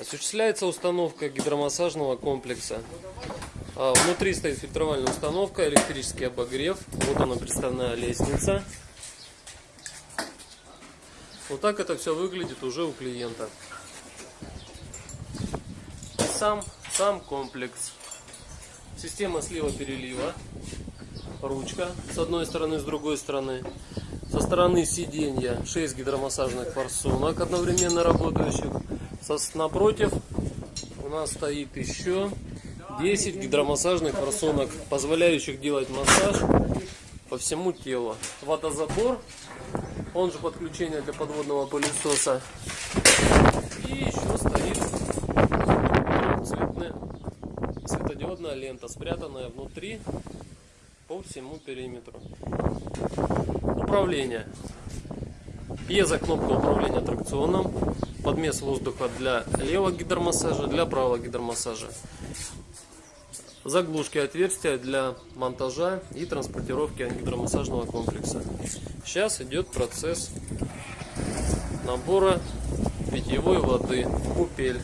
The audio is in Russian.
Осуществляется установка гидромассажного комплекса. А, Внутри стоит фильтровальная установка, электрический обогрев. Вот она представная лестница. Вот так это все выглядит уже у клиента. Сам, сам комплекс. Система слива-перелива. Ручка с одной стороны, с другой стороны. Со стороны сиденья 6 гидромассажных форсунок одновременно работающих. Напротив у нас стоит еще 10 гидромассажных форсунок, позволяющих делать массаж по всему телу. Водозабор, он же подключение для подводного пылесоса. И еще стоит цветная, светодиодная лента, спрятанная внутри по всему периметру. Управление. Пьезокнопка управления тракционом. Подмес воздуха для левого гидромассажа, для правого гидромассажа. Заглушки отверстия для монтажа и транспортировки гидромассажного комплекса. Сейчас идет процесс набора питьевой воды. Купель.